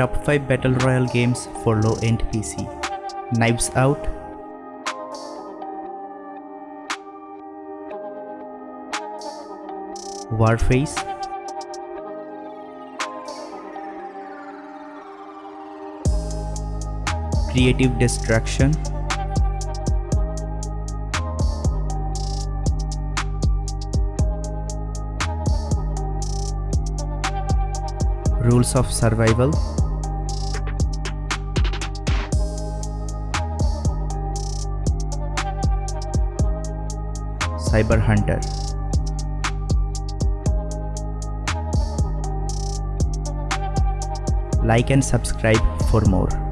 top 5 battle royale games for low-end PC. Knives Out, Warface, Creative Destruction, Rules of Survival, Cyber Hunter. Like and subscribe for more.